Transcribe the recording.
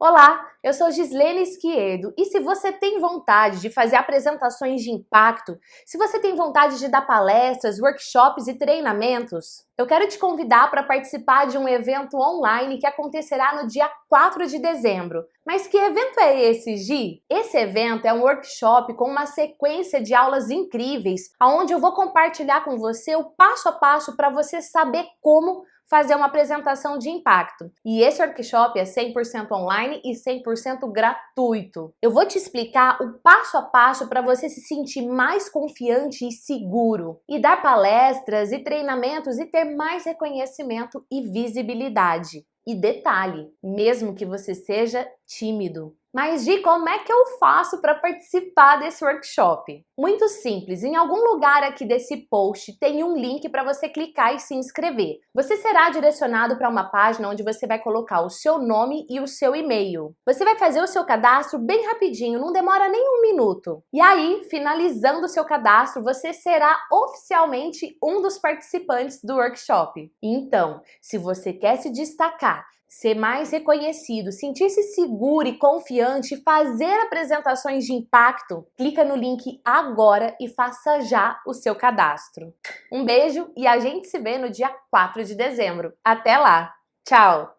Olá, eu sou Gislene Esquiedo e se você tem vontade de fazer apresentações de impacto, se você tem vontade de dar palestras, workshops e treinamentos, eu quero te convidar para participar de um evento online que acontecerá no dia 4 de dezembro. Mas que evento é esse, Gi? Esse evento é um workshop com uma sequência de aulas incríveis, onde eu vou compartilhar com você o passo a passo para você saber como fazer uma apresentação de impacto. E esse workshop é 100% online e 100% gratuito. Eu vou te explicar o passo a passo para você se sentir mais confiante e seguro e dar palestras e treinamentos e ter mais reconhecimento e visibilidade. E detalhe, mesmo que você seja tímido. Mas Gi, como é que eu faço para participar desse workshop? Muito simples, em algum lugar aqui desse post tem um link para você clicar e se inscrever. Você será direcionado para uma página onde você vai colocar o seu nome e o seu e-mail. Você vai fazer o seu cadastro bem rapidinho, não demora nem um minuto. E aí, finalizando o seu cadastro, você será oficialmente um dos participantes do workshop. Então, se você quer se destacar, ser mais reconhecido, sentir-se seguro e confiante, fazer apresentações de impacto, clica no link agora e faça já o seu cadastro. Um beijo e a gente se vê no dia 4 de dezembro. Até lá! Tchau!